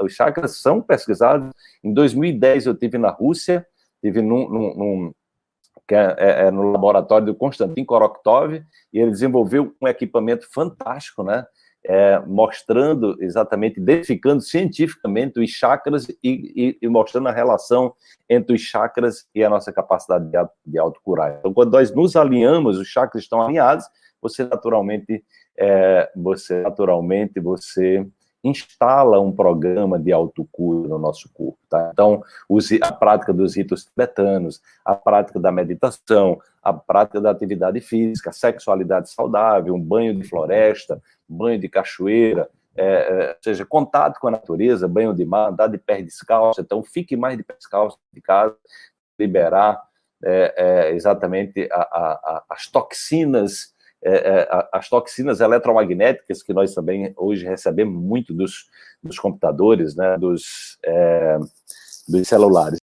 os chakras são pesquisados. Em 2010 eu tive na Rússia, tive num, num, num que é, é, é, no laboratório do Konstantin Koroktov, e ele desenvolveu um equipamento fantástico, né? É, mostrando exatamente, identificando cientificamente os chakras e, e, e, mostrando a relação entre os chakras e a nossa capacidade de, de autocurar. Então, quando nós nos alinhamos, os chakras estão alinhados, você naturalmente, é, você naturalmente, você instala um programa de autocura no nosso corpo, tá? Então, a prática dos ritos tibetanos, a prática da meditação, a prática da atividade física, sexualidade saudável, um banho de floresta, banho de cachoeira, é, é, seja, contato com a natureza, banho de mar, andar de pé descalço, então fique mais de pé descalço de casa, liberar é, é exatamente a, a, a, as toxinas é, é, as toxinas eletromagnéticas que nós também hoje recebemos muito dos, dos computadores, né, dos, é, dos celulares.